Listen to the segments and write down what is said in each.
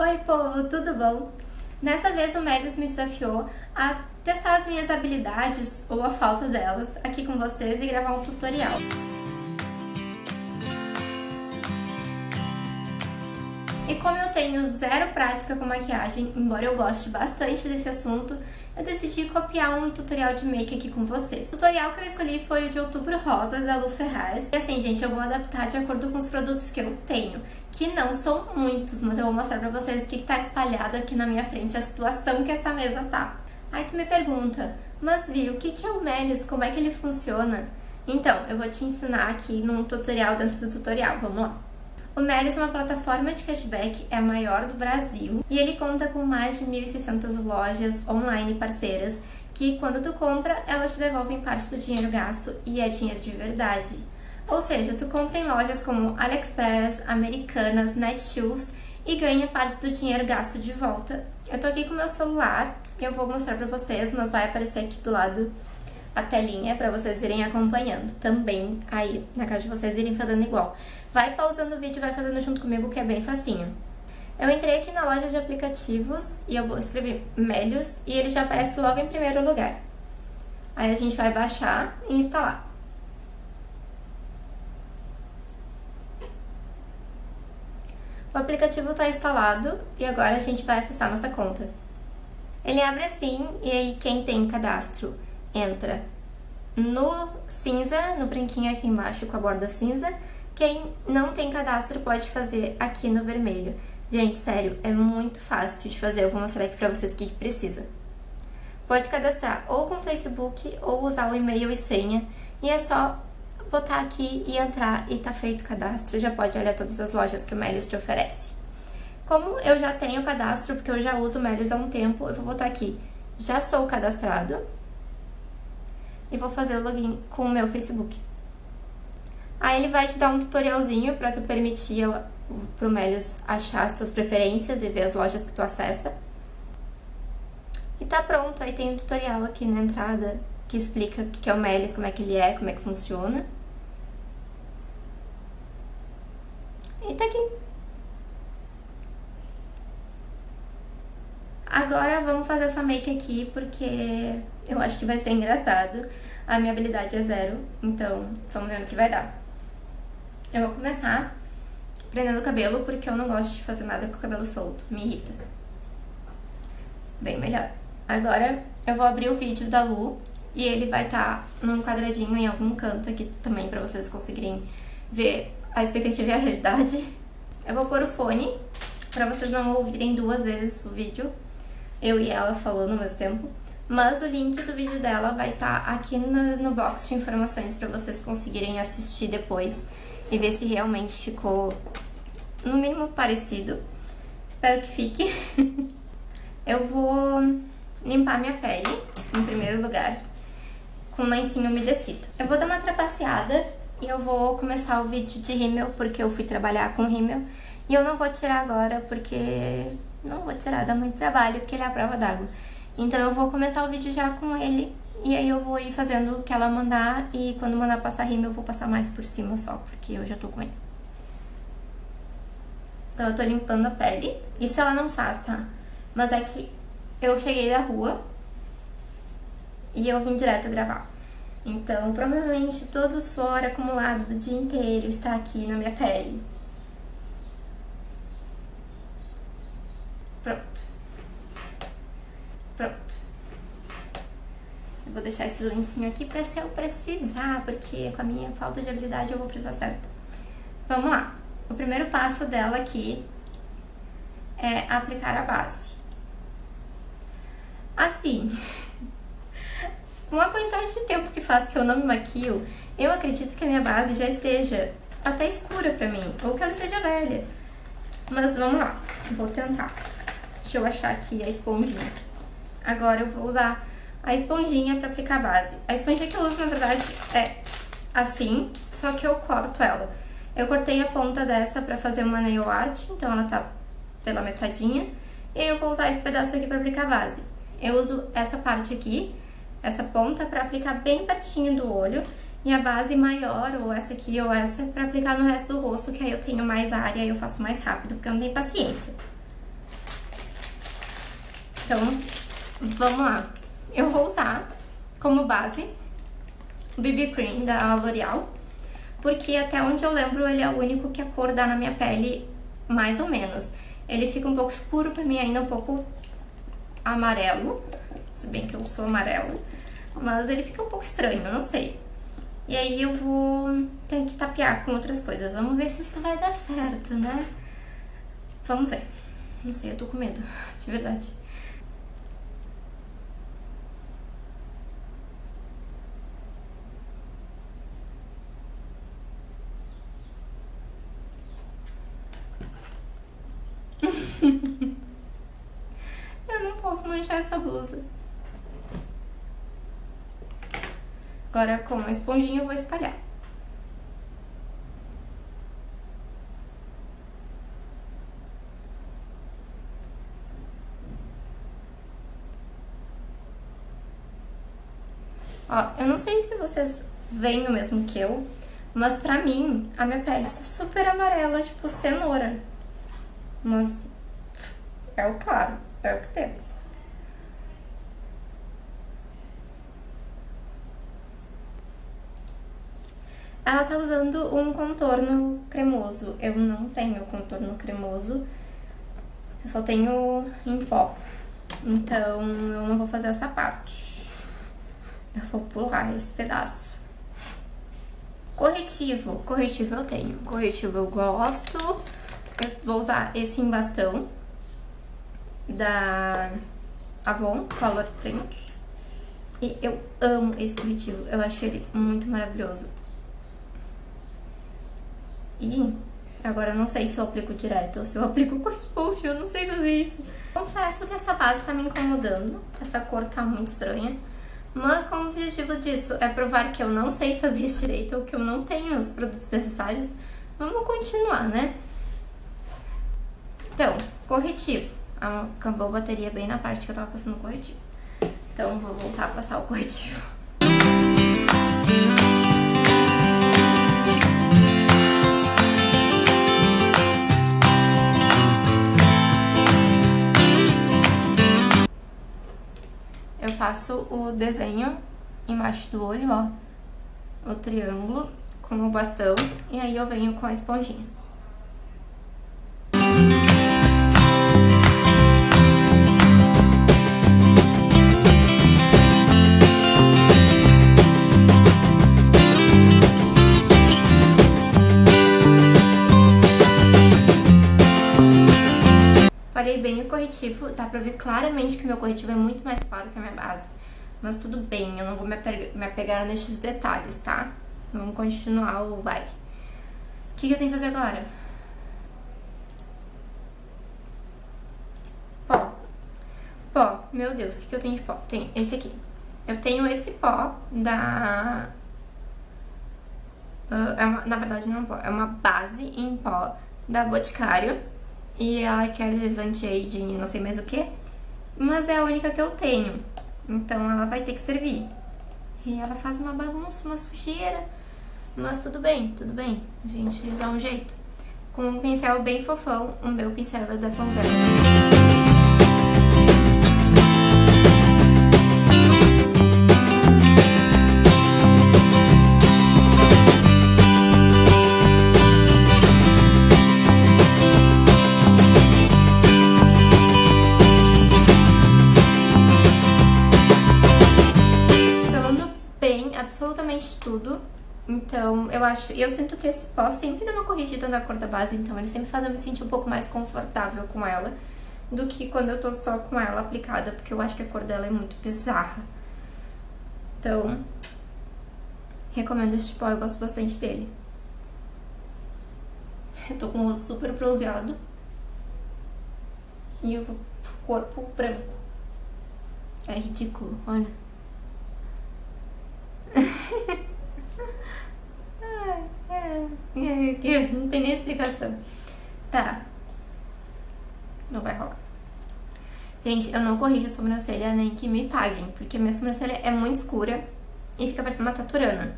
Oi, povo, tudo bom? Nessa vez o Megas me desafiou a testar as minhas habilidades, ou a falta delas, aqui com vocês e gravar um tutorial. E como eu tenho zero prática com maquiagem, embora eu goste bastante desse assunto, eu decidi copiar um tutorial de make aqui com vocês. O tutorial que eu escolhi foi o de Outubro Rosa, da Lu Ferraz. E assim, gente, eu vou adaptar de acordo com os produtos que eu tenho, que não são muitos, mas eu vou mostrar pra vocês o que, tá espalhado aqui na minha frente, a situação que essa mesa tá. Aí tu me pergunta, mas Vi, o que, que é o Melius? Como é que ele funciona? Então, eu vou te ensinar aqui num tutorial dentro do tutorial, vamos lá. O Melis é uma plataforma de cashback, é a maior do Brasil e ele conta com mais de 1.600 lojas online parceiras que quando tu compra, elas te devolvem parte do dinheiro gasto e é dinheiro de verdade. Ou seja, tu compra em lojas como AliExpress, Americanas, Netshoes e ganha parte do dinheiro gasto de volta. Eu tô aqui com meu celular, eu vou mostrar pra vocês, mas vai aparecer aqui do lado a telinha para vocês irem acompanhando também aí na casa de vocês irem fazendo igual. Vai pausando o vídeo vai fazendo junto comigo que é bem facinho. Eu entrei aqui na loja de aplicativos e eu vou escrever Melios e ele já aparece logo em primeiro lugar. Aí a gente vai baixar e instalar. O aplicativo está instalado e agora a gente vai acessar nossa conta. Ele abre assim e aí quem tem cadastro entra no cinza, no branquinho aqui embaixo com a borda cinza. Quem não tem cadastro pode fazer aqui no vermelho. Gente, sério, é muito fácil de fazer. Eu vou mostrar aqui pra vocês o que precisa. Pode cadastrar ou com Facebook ou usar o e-mail e senha. E é só botar aqui e entrar e tá feito o cadastro. Já pode olhar todas as lojas que o Melios te oferece. Como eu já tenho cadastro, porque eu já uso o Melios há um tempo, eu vou botar aqui, já sou cadastrado e vou fazer o login com o meu Facebook. Aí ele vai te dar um tutorialzinho para tu permitir pro Melios achar as tuas preferências e ver as lojas que tu acessa. E tá pronto, aí tem um tutorial aqui na entrada que explica o que é o Melios, como é que ele é, como é que funciona. E tá aqui. Agora vamos fazer essa make aqui porque eu acho que vai ser engraçado. A minha habilidade é zero, então vamos ver no que vai dar. Eu vou começar prendendo o cabelo porque eu não gosto de fazer nada com o cabelo solto, me irrita. Bem melhor. Agora eu vou abrir o vídeo da Lu e ele vai estar tá num quadradinho em algum canto aqui também pra vocês conseguirem ver a expectativa e a realidade. Eu vou pôr o fone pra vocês não ouvirem duas vezes o vídeo, eu e ela falando ao mesmo tempo. Mas o link do vídeo dela vai estar tá aqui no, no box de informações para vocês conseguirem assistir depois e ver se realmente ficou no mínimo parecido. Espero que fique. eu vou limpar minha pele, em primeiro lugar, com um lencinho umedecido. Eu vou dar uma trapaceada e eu vou começar o vídeo de rímel, porque eu fui trabalhar com rímel. E eu não vou tirar agora, porque não vou tirar, dá muito trabalho, porque ele é a prova d'água. Então eu vou começar o vídeo já com ele e aí eu vou ir fazendo o que ela mandar e quando mandar passar rima eu vou passar mais por cima só, porque eu já tô com ele. Então eu tô limpando a pele. Isso ela não faz, tá? Mas é que eu cheguei da rua e eu vim direto gravar. Então provavelmente todo o suor acumulado do dia inteiro está aqui na minha pele. Pronto. Pronto. Eu vou deixar esse lencinho aqui pra se eu precisar, porque com a minha falta de habilidade eu vou precisar certo. Vamos lá. O primeiro passo dela aqui é aplicar a base. Assim, uma quantidade de tempo que faz que eu não me maquio, eu acredito que a minha base já esteja até escura pra mim, ou que ela seja velha. Mas vamos lá, vou tentar. Deixa eu achar aqui a esponjinha. Agora eu vou usar a esponjinha pra aplicar a base. A esponjinha que eu uso, na verdade, é assim, só que eu corto ela. Eu cortei a ponta dessa pra fazer uma nail art, então ela tá pela metadinha. E eu vou usar esse pedaço aqui pra aplicar a base. Eu uso essa parte aqui, essa ponta, pra aplicar bem pertinho do olho. E a base maior, ou essa aqui ou essa, pra aplicar no resto do rosto, que aí eu tenho mais área e eu faço mais rápido, porque eu não tenho paciência. Então, vamos lá. Eu vou usar como base o BB Cream da L'Oreal, porque até onde eu lembro ele é o único que a cor dá na minha pele mais ou menos. Ele fica um pouco escuro pra mim, ainda um pouco amarelo, se bem que eu sou amarelo, mas ele fica um pouco estranho, não sei. E aí eu vou ter que tapear com outras coisas. Vamos ver se isso vai dar certo, né? Vamos ver. Não sei, eu tô com medo, de verdade. eu não posso manchar essa blusa. Agora, com a esponjinha, eu vou espalhar. Ó, eu não sei se vocês veem o mesmo que eu, mas pra mim, a minha pele está super amarela, tipo cenoura. Mas é o claro, é o que temos. Ela tá usando um contorno cremoso. Eu não tenho contorno cremoso. Eu só tenho em pó. Então, eu não vou fazer essa parte. Eu vou pular esse pedaço. Corretivo. Corretivo eu tenho. Corretivo eu gosto. Eu vou usar esse em bastão. Da Avon Color Trend. E eu amo esse corretivo. Eu acho ele muito maravilhoso. E agora não sei se eu aplico direto ou se eu aplico com esponja, eu não sei fazer isso. Confesso que essa base tá me incomodando, essa cor tá muito estranha. Mas como o objetivo disso é provar que eu não sei fazer isso direito ou que eu não tenho os produtos necessários, vamos continuar, né? Então, corretivo. Acabou a bateria bem na parte que eu tava passando o corretivo. Então, vou voltar a passar o corretivo. Faço o desenho embaixo do olho, ó, o triângulo com o bastão, e aí eu venho com a esponjinha. Bem o corretivo, dá pra ver claramente que o meu corretivo é muito mais claro que a minha base. Mas tudo bem, eu não vou me, me apegar nesses detalhes, tá? Vamos continuar o baile. O que, que eu tenho que fazer agora? Pó. Pó, meu Deus, o que, que eu tenho de pó? Tem esse aqui. Eu tenho esse pó da... Uh, é uma, na verdade não é um pó, é uma base em pó da Boticário e aqueles anti-aging não sei mais o que, mas é a única que eu tenho. Então ela vai ter que servir. E ela faz uma bagunça, uma sujeira, mas tudo bem, tudo bem. A gente dá um jeito. Com um pincel bem fofão, o meu pincel é da Conversa. Tudo. Então, eu acho, eu sinto que esse pó sempre dá uma corrigida na cor da base, então ele sempre faz eu me sentir um pouco mais confortável com ela do que quando eu tô só com ela aplicada, porque eu acho que a cor dela é muito bizarra. Então, recomendo esse pó, eu gosto bastante dele. Eu tô com o rosto super bronzeado e o corpo branco. É ridículo, olha. Não tem nem explicação. Tá. Não vai rolar. Gente, eu não corrijo a sobrancelha nem que me paguem, porque minha sobrancelha é muito escura e fica parecendo uma taturana.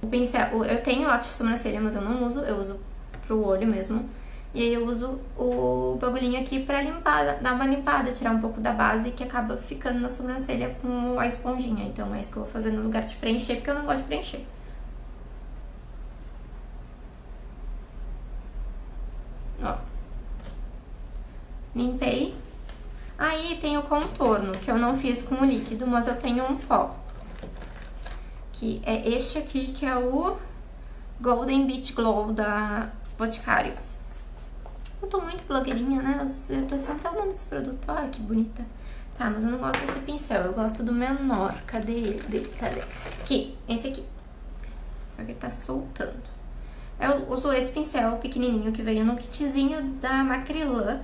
O pincel, eu tenho lápis de sobrancelha, mas eu não uso, eu uso pro olho mesmo. E aí eu uso o bagulhinho aqui pra limpar, dar uma limpada, tirar um pouco da base que acaba ficando na sobrancelha com a esponjinha. Então é isso que eu vou fazer no lugar de preencher, porque eu não gosto de preencher. Ó. Limpei. Aí tem o contorno, que eu não fiz com o líquido, mas eu tenho um pó. Que é este aqui, que é o Golden Beach Glow da Boticário. Eu tô muito blogueirinha, né? Eu tô dizendo até o nome dos produtos. Olha que bonita. Tá, mas eu não gosto desse pincel. Eu gosto do menor. Cadê ele? Cadê? Aqui, esse aqui. Só que ele tá soltando. Eu uso esse pincel pequenininho que veio no kitzinho da Macrylan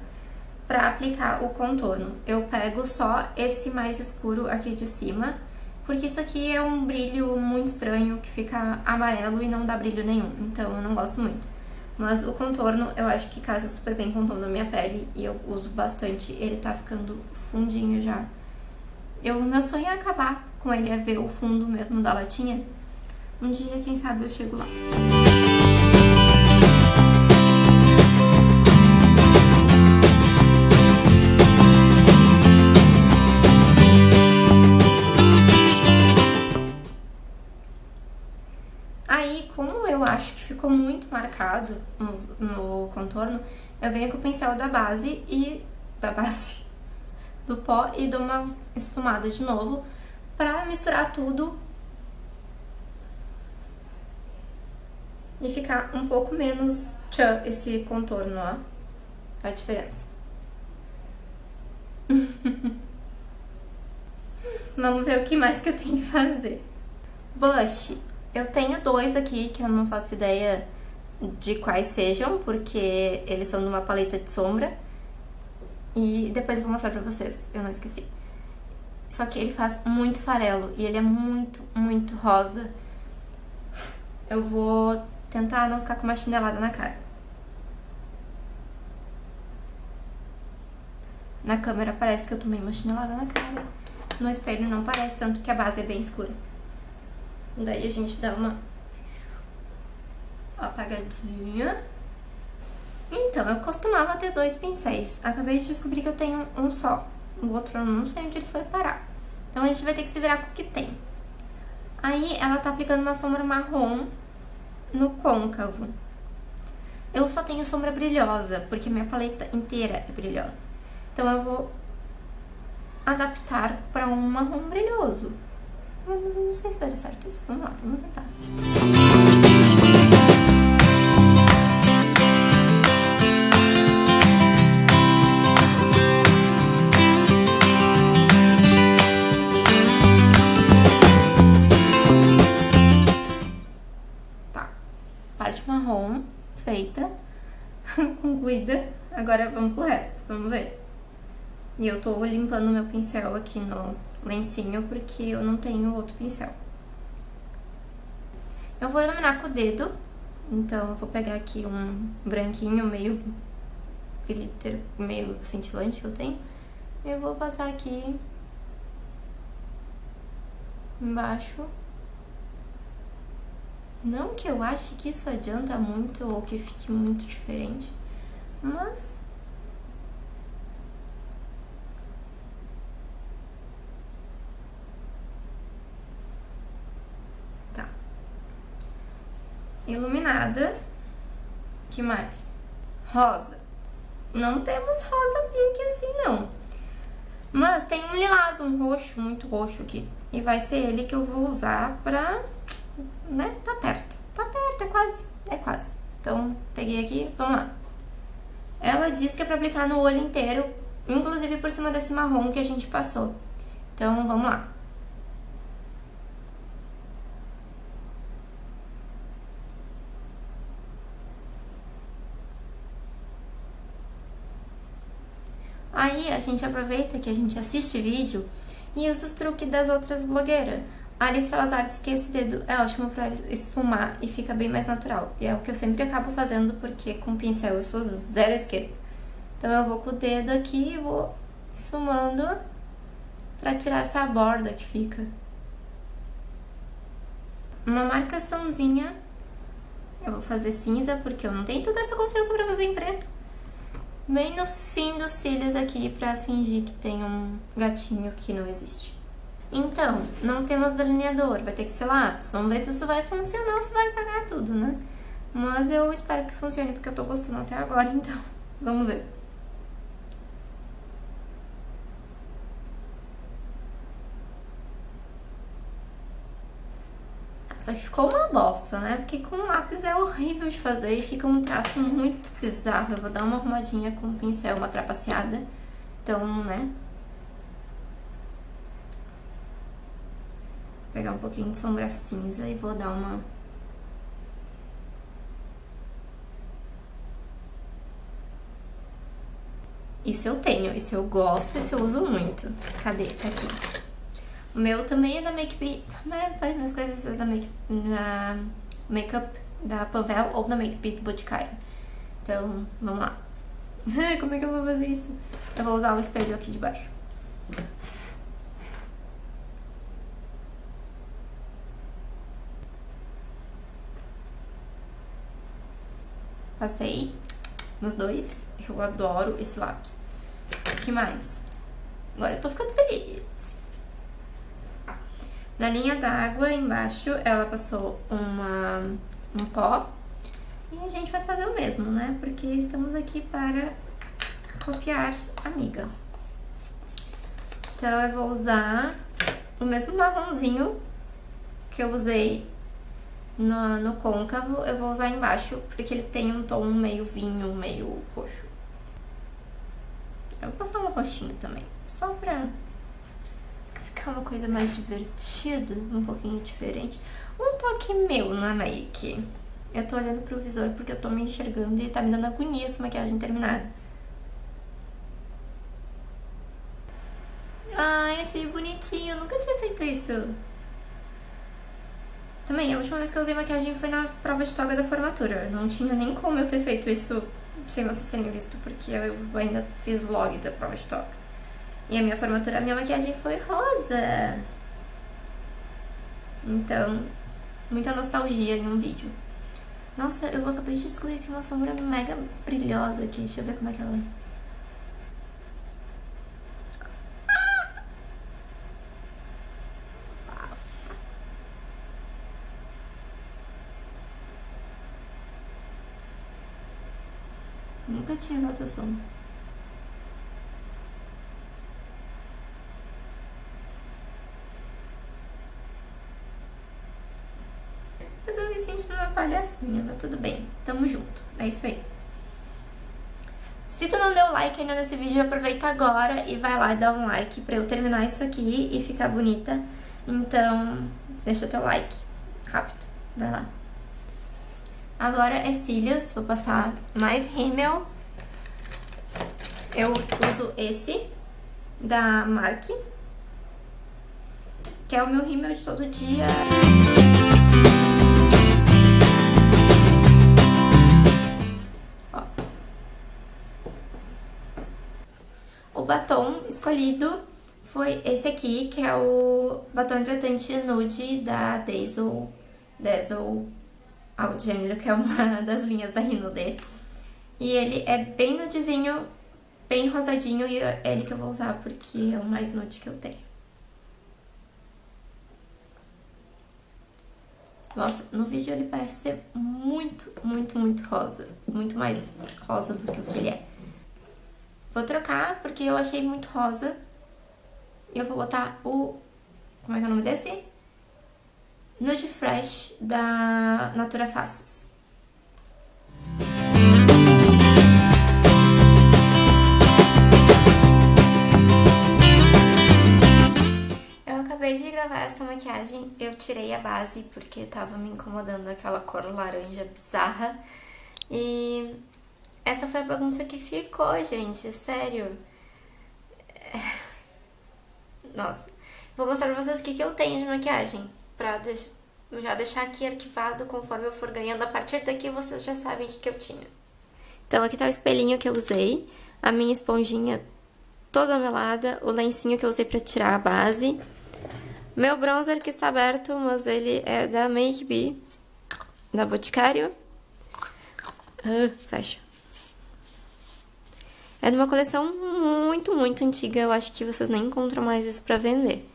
pra aplicar o contorno. Eu pego só esse mais escuro aqui de cima, porque isso aqui é um brilho muito estranho, que fica amarelo e não dá brilho nenhum. Então eu não gosto muito. Mas o contorno eu acho que casa super bem com o tom da minha pele e eu uso bastante. Ele tá ficando fundinho já. Eu, meu sonho é acabar com ele, é ver o fundo mesmo da latinha. Um dia, quem sabe, eu chego lá. ficou marcado no, no contorno, eu venho com o pincel da base e... da base do pó e dou uma esfumada de novo pra misturar tudo e ficar um pouco menos tchan esse contorno, ó. A diferença. Vamos ver o que mais que eu tenho que fazer. Blush. Eu tenho dois aqui que eu não faço ideia de quais sejam, porque eles são numa paleta de sombra. E depois eu vou mostrar pra vocês, eu não esqueci. Só que ele faz muito farelo e ele é muito, muito rosa. Eu vou tentar não ficar com uma chinelada na cara. Na câmera parece que eu tomei uma chinelada na cara. No espelho não parece, tanto que a base é bem escura. Daí a gente dá uma apagadinha. Então, eu costumava ter dois pincéis. Acabei de descobrir que eu tenho um só. O outro eu não sei onde ele foi parar. Então a gente vai ter que se virar com o que tem. Aí ela tá aplicando uma sombra marrom no côncavo. Eu só tenho sombra brilhosa, porque minha paleta inteira é brilhosa. Então eu vou adaptar para um marrom brilhoso. Não sei se vai dar certo isso. Vamos lá, vamos tentar. Agora vamos pro resto. Vamos ver. E eu tô limpando meu pincel aqui no lencinho, porque eu não tenho outro pincel. Eu vou iluminar com o dedo, então eu vou pegar aqui um branquinho meio glitter, meio cintilante que eu tenho. E eu vou passar aqui embaixo. Não que eu ache que isso adianta muito ou que fique muito diferente, mas iluminada. que mais? Rosa. Não temos rosa pink assim, não. Mas tem um lilás, um roxo, muito roxo aqui. E vai ser ele que eu vou usar pra... né? Tá perto. Tá perto, é quase. É quase. Então, peguei aqui, vamos lá. Ela diz que é pra aplicar no olho inteiro, inclusive por cima desse marrom que a gente passou. Então, vamos lá. Aí a gente aproveita que a gente assiste vídeo e usa os truques das outras blogueiras. Alice Salazar diz que esse dedo é ótimo pra esfumar e fica bem mais natural. E é o que eu sempre acabo fazendo porque com pincel eu sou zero esquerda. Então eu vou com o dedo aqui e vou esfumando pra tirar essa borda que fica. Uma marcaçãozinha. Eu vou fazer cinza porque eu não tenho toda essa confiança pra fazer em preto. bem no fim dos cílios aqui pra fingir que tem um gatinho que não existe. Então, não temos delineador, vai ter que ser lápis. Vamos ver se isso vai funcionar ou se vai cagar tudo, né? Mas eu espero que funcione, porque eu tô gostando até agora, então vamos ver. Só que ficou uma bosta, né? Porque com lápis é horrível de fazer e fica um traço muito bizarro. Eu vou dar uma arrumadinha com o pincel, uma trapaceada. Então, né? Vou pegar um pouquinho de sombra cinza e vou dar uma... Isso eu tenho, isso eu gosto, isso eu uso muito. Cadê? Tá aqui. O meu também é da Make Be, também minhas coisas é da Make, da Makeup da Pavel ou da Make Beat Boticário. Então, vamos lá. Como é que eu vou fazer isso? Eu vou usar o espelho aqui de baixo. Passei nos dois. Eu adoro esse lápis. O que mais? Agora eu tô ficando feliz. Na linha d'água, embaixo, ela passou uma, um pó. E a gente vai fazer o mesmo, né? Porque estamos aqui para copiar amiga. Então, eu vou usar o mesmo marronzinho que eu usei no, no côncavo, eu vou usar embaixo, porque ele tem um tom meio vinho, meio roxo. Eu vou passar um roxinho também, só pra ficar uma coisa mais divertida, um pouquinho diferente. Um toque meu na make. Eu tô olhando pro visor porque eu tô me enxergando e tá me dando agonia essa maquiagem terminada. Ai, achei bonitinho, eu nunca tinha feito isso. Também, a última vez que eu usei maquiagem foi na prova de toga da formatura. Não tinha nem como eu ter feito isso sem vocês terem visto, porque eu ainda fiz vlog da prova de toga. E a minha formatura, a minha maquiagem foi rosa. Então, muita nostalgia em um vídeo. Nossa, eu acabei de descobrir que tem uma sombra mega brilhosa aqui. Deixa eu ver como é que ela é. Nunca tinha essa sombra. sentindo uma palhacinha, mas tudo bem. Tamo junto. É isso aí. Se tu não deu like ainda nesse vídeo, aproveita agora e vai lá e dá um like pra eu terminar isso aqui e ficar bonita. Então, deixa o teu like. Rápido. Vai lá. Agora é cílios. Vou passar mais rímel. Eu uso esse da Mark. Que é o meu rímel de todo dia. O batom escolhido foi esse aqui, que é o batom hidratante nude da Dazzle, Dazzle, do gênero, que é uma das linhas da Rinode. E ele é bem nudezinho, bem rosadinho, e é ele que eu vou usar porque é o mais nude que eu tenho. Nossa, no vídeo ele parece ser muito, muito, muito rosa. Muito mais rosa do que o que ele é. Vou trocar porque eu achei muito rosa. E eu vou botar o... Como é que é o nome desse? Nude Fresh da Natura Faces. Eu acabei de gravar essa maquiagem, eu tirei a base porque tava me incomodando aquela cor laranja bizarra. E essa foi a bagunça que ficou, gente, sério. É. Nossa. Vou mostrar pra vocês o que, que eu tenho de maquiagem, pra deix... já deixar aqui arquivado conforme eu for ganhando. A partir daqui vocês já sabem o que, que eu tinha. Então aqui tá o espelhinho que eu usei, a minha esponjinha toda melada, o lencinho que eu usei pra tirar a base, meu bronzer que está aberto, mas ele é da Make Be, da Boticário. Uh, fecha. É de uma coleção muito, muito antiga, eu acho que vocês nem encontram mais isso pra vender.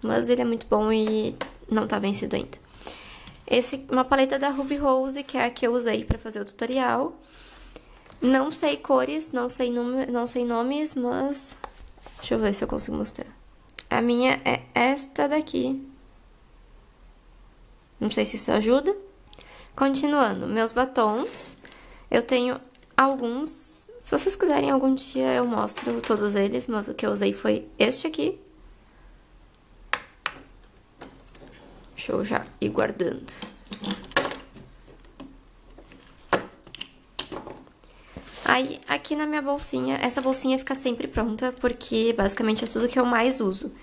Mas ele é muito bom e não tá vencido ainda. Esse, uma paleta da Ruby Rose, que é a que eu usei pra fazer o tutorial. Não sei cores, não sei, não sei nomes, mas... Deixa eu ver se eu consigo mostrar. A minha é esta daqui. Não sei se isso ajuda. Continuando, meus batons. Eu tenho alguns. Se vocês quiserem, algum dia eu mostro todos eles, mas o que eu usei foi este aqui. Deixa eu já ir guardando. Aí, aqui na minha bolsinha, essa bolsinha fica sempre pronta, porque basicamente é tudo que eu mais uso.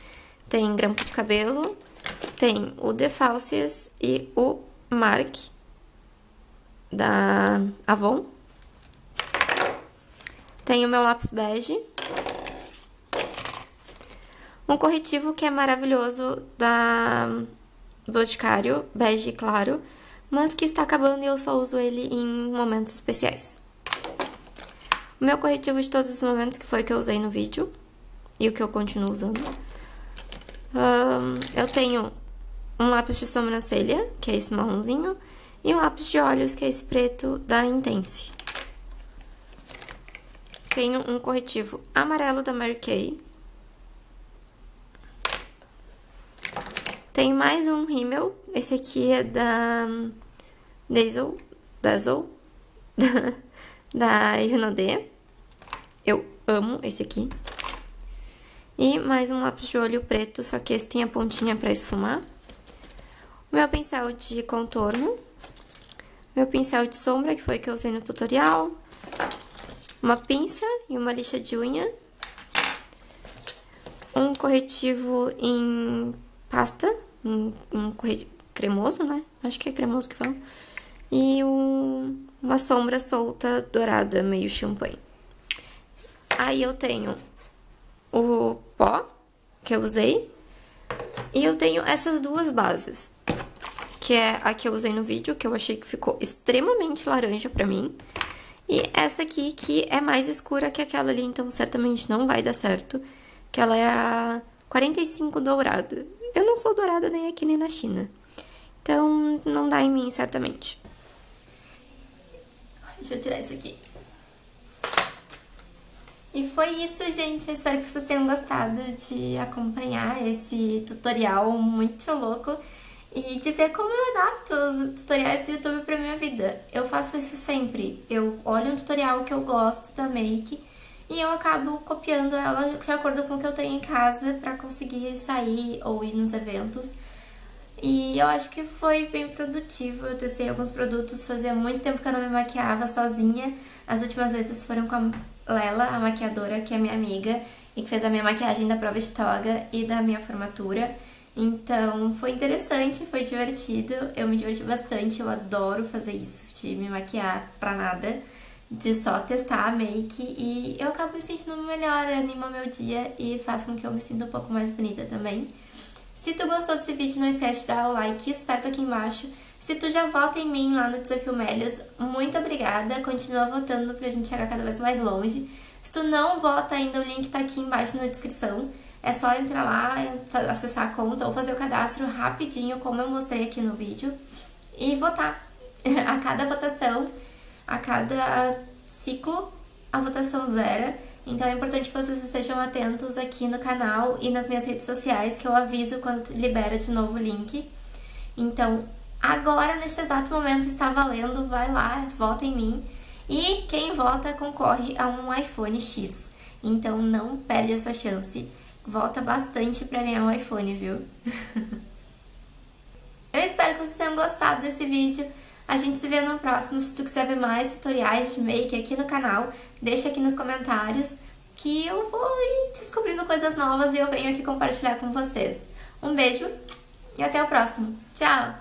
Tem grampo de cabelo, tem o Defalcias e o Mark da Avon. Tem o meu lápis bege. Um corretivo que é maravilhoso da Boticário, bege claro, mas que está acabando e eu só uso ele em momentos especiais. O meu corretivo de todos os momentos, que foi o que eu usei no vídeo. E o que eu continuo usando. Um, eu tenho um lápis de sobrancelha, que é esse marronzinho. E um lápis de olhos, que é esse preto da Intense. Tenho um corretivo amarelo da Mary Kay. Tenho mais um rímel. Esse aqui é da Dazzle, Dazzle da, Irnodê. Eu amo esse aqui. E mais um lápis de olho preto, só que esse tem a pontinha pra esfumar. O meu pincel de contorno. Meu pincel de sombra, que foi que eu usei no tutorial. Uma pinça e uma lixa de unha. Um corretivo em pasta, um, um cremoso, né? Acho que é cremoso que fala. E um, uma sombra solta dourada, meio champanhe. Aí eu tenho o pó, que eu usei. E eu tenho essas duas bases. Que é a que eu usei no vídeo, que eu achei que ficou extremamente laranja pra mim. E essa aqui, que é mais escura que aquela ali, então certamente não vai dar certo. Que ela é a 45 dourada. Eu não sou dourada nem aqui nem na China. Então, não dá em mim, certamente. Deixa eu tirar isso aqui. E foi isso, gente. Eu espero que vocês tenham gostado de acompanhar esse tutorial muito louco e de ver como eu adapto os tutoriais do YouTube pra minha vida. Eu faço isso sempre. Eu olho um tutorial que eu gosto da make e eu acabo copiando ela de acordo com o que eu tenho em casa pra conseguir sair ou ir nos eventos. E eu acho que foi bem produtivo, eu testei alguns produtos, fazia muito tempo que eu não me maquiava sozinha. As últimas vezes foram com a Lela, a maquiadora, que é minha amiga e que fez a minha maquiagem da prova de toga e da minha formatura. Então foi interessante, foi divertido, eu me diverti bastante, eu adoro fazer isso, de me maquiar pra nada, de só testar a make e eu acabo me sentindo melhor, anima meu dia e faz com que eu me sinta um pouco mais bonita também. Se tu gostou desse vídeo, não esquece de dar o like esperto aqui embaixo. Se tu já vota em mim lá no Desafio Melios, muito obrigada. Continua votando pra gente chegar cada vez mais longe. Se tu não vota ainda, o link tá aqui embaixo na descrição. É só entrar lá, acessar a conta ou fazer o cadastro rapidinho, como eu mostrei aqui no vídeo, e votar. A cada votação, a cada ciclo, a votação zera. Então é importante que vocês estejam atentos aqui no canal e nas minhas redes sociais, que eu aviso quando libera de novo o link. Então, agora, neste exato momento, está valendo, vai lá, vota em mim. E quem vota concorre a um iPhone X. Então não perde essa chance. Vota bastante para ganhar um iPhone, viu? eu espero que vocês tenham gostado desse vídeo. A gente se vê no próximo. Se tu quiser ver mais tutoriais de make aqui no canal, deixa aqui nos comentários que eu vou ir descobrindo coisas novas e eu venho aqui compartilhar com vocês. Um beijo e até o próximo. Tchau!